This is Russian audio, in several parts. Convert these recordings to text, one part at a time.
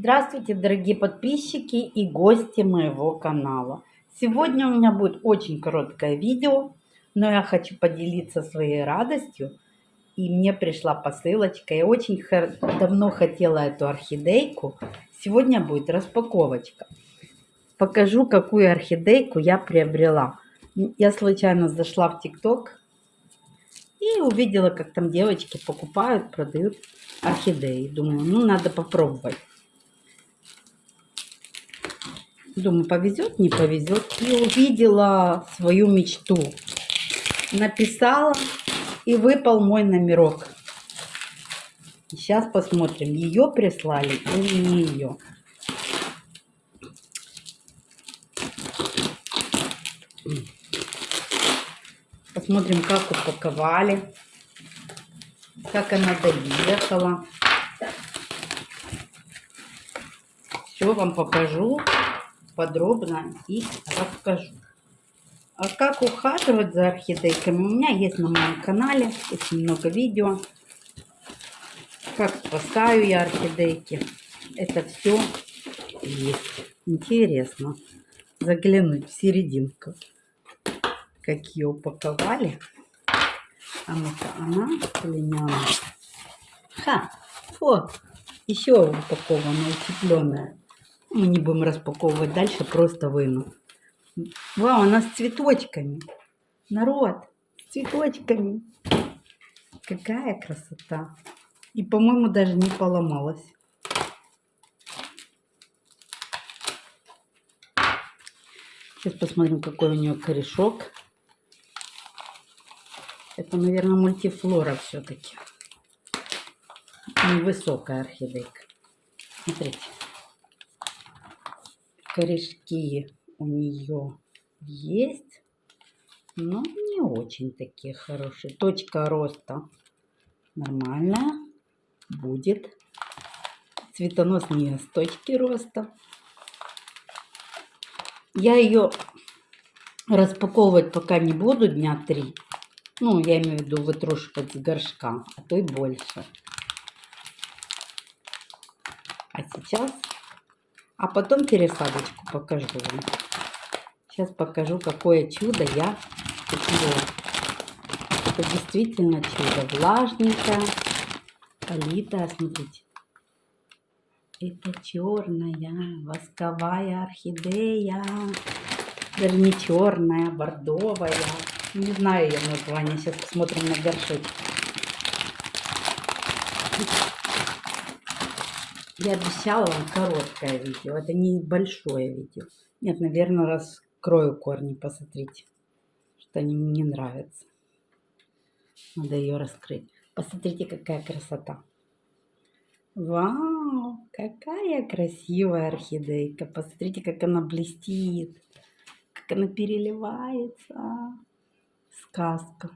Здравствуйте, дорогие подписчики и гости моего канала. Сегодня у меня будет очень короткое видео, но я хочу поделиться своей радостью. И мне пришла посылочка. Я очень давно хотела эту орхидейку. Сегодня будет распаковочка. Покажу, какую орхидейку я приобрела. Я случайно зашла в ТикТок и увидела, как там девочки покупают, продают орхидеи. Думаю, ну надо попробовать. Думаю, повезет, не повезет. И увидела свою мечту. Написала, и выпал мой номерок. Сейчас посмотрим, ее прислали или не ее. Посмотрим, как упаковали, как она доехала. Все вам покажу подробно и расскажу. А как ухаживать за орхидейками, у меня есть на моем канале очень много видео. Как спасаю я орхидейки. Это все есть. Интересно заглянуть в серединку. Какие упаковали. А ну-ка, она или не? Ха! Вот, еще упакованная, утепленная. Мы не будем распаковывать дальше, просто выну. Вау, она с цветочками. Народ, с цветочками. Какая красота. И, по-моему, даже не поломалась. Сейчас посмотрим, какой у нее корешок. Это, наверное, мультифлора все-таки. Невысокая орхидейка. Смотрите корешки у нее есть, но не очень такие хорошие. Точка роста нормальная будет. Цветонос не с точки роста. Я ее распаковывать пока не буду дня три. Ну, я имею в виду вытрушивать с горшка, а то и больше. А сейчас а потом пересадочку покажу вам. Сейчас покажу, какое чудо я купила. Это действительно чудо. Влажненькое, политое. Смотрите. Это черная восковая орхидея. Даже не черная, бордовая. Не знаю ее название. Сейчас посмотрим на горшочек. Я обещала вам короткое видео. Это не большое видео. Нет, наверное, раскрою корни. Посмотрите, что они мне нравятся. Надо ее раскрыть. Посмотрите, какая красота. Вау, какая красивая орхидейка. Посмотрите, как она блестит. Как она переливается. Сказка.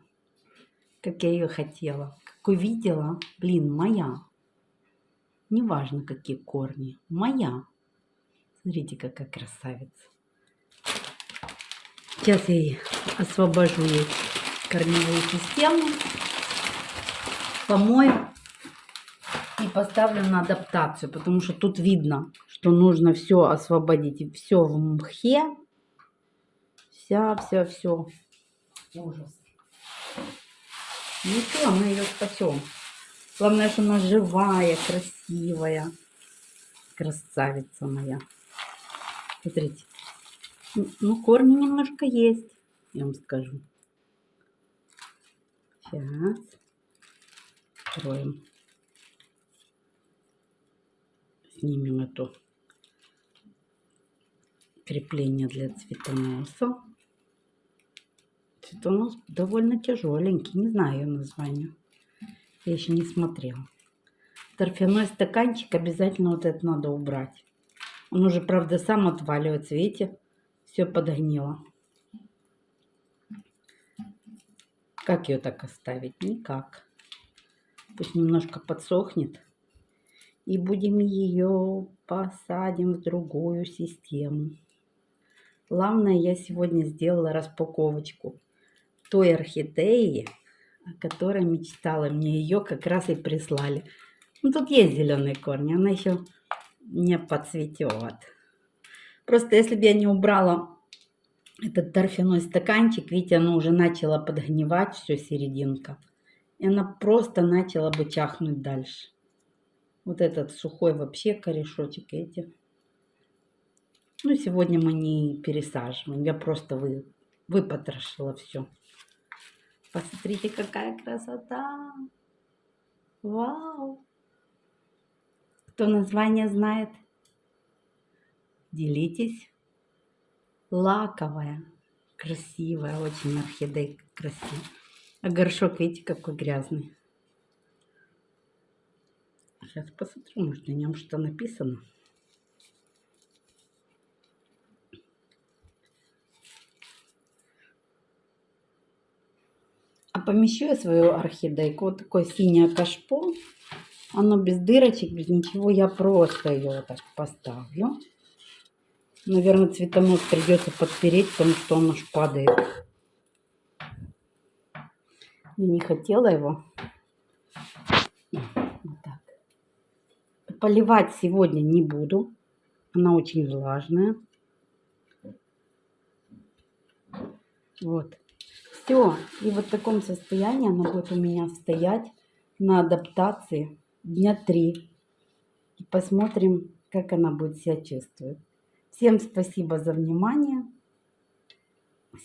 Как я ее хотела. Как увидела. Блин, моя. Неважно, какие корни. Моя. Смотрите, какая красавица. Сейчас я освобожу ей корневую систему. Помою и поставлю на адаптацию, потому что тут видно, что нужно все освободить. Все в мхе. Вся, вся, все. Ужас. Ничего, мы ее спасем. Главное, что она живая, красивая. Красавица моя. Смотрите. Ну, корни немножко есть, я вам скажу. Сейчас. Откроем. Снимем это крепление для цветоноса. Цветонос довольно тяжеленький, не знаю ее название. Я еще не смотрела. Торфяной стаканчик обязательно вот это надо убрать. Он уже, правда, сам отваливается. Видите? Все подгнило. Как ее так оставить? Никак. Пусть немножко подсохнет. И будем ее посадим в другую систему. Главное, я сегодня сделала распаковочку той орхидеи, о которой мечтала. Мне ее как раз и прислали. Ну, тут есть зеленые корни. Она еще не подцветет. Просто если бы я не убрала этот торфяной стаканчик, видите, оно уже начало подгнивать, все серединка. И она просто начала бы чахнуть дальше. Вот этот сухой вообще корешочек эти. Ну, сегодня мы не пересаживаем. Я просто вы, выпотрошила все. Посмотрите, какая красота. Вау. Кто название знает, делитесь. Лаковая, красивая, очень орхидейка красивая. А горшок, видите, какой грязный. Сейчас посмотрю, может на нем что написано. А помещу я свою орхидейку. Вот такое синее кашпо. Оно без дырочек, без ничего. Я просто ее вот так поставлю. Наверное, цветонос придется подпереть, потому что он аж падает. Я не хотела его. Вот так. Поливать сегодня не буду. Она очень влажная. Вот. Все. И вот в таком состоянии она будет у меня стоять на адаптации дня три. И посмотрим, как она будет себя чувствовать. Всем спасибо за внимание.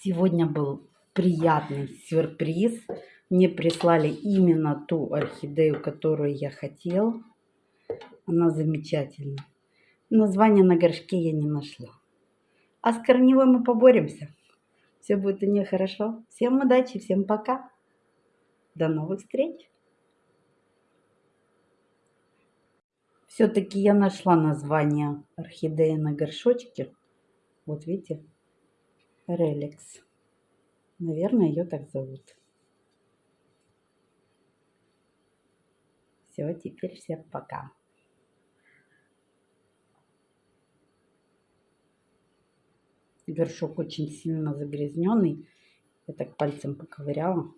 Сегодня был приятный сюрприз. Мне прислали именно ту орхидею, которую я хотел. Она замечательная. Название на горшке я не нашла. А с корневой мы поборемся. Все будет у нее хорошо. Всем удачи, всем пока. До новых встреч. Все-таки я нашла название орхидеи на горшочке. Вот видите, Реликс. Наверное, ее так зовут. Все, теперь всем пока. Горшок очень сильно загрязненный. Я так пальцем поковыряла.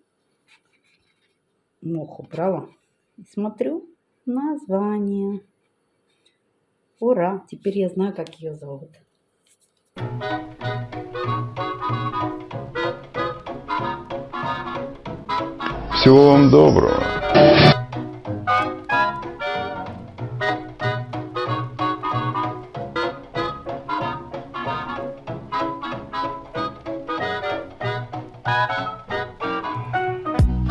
Мох убрала. И смотрю название. Ура! Теперь я знаю, как ее зовут. Всего вам доброго.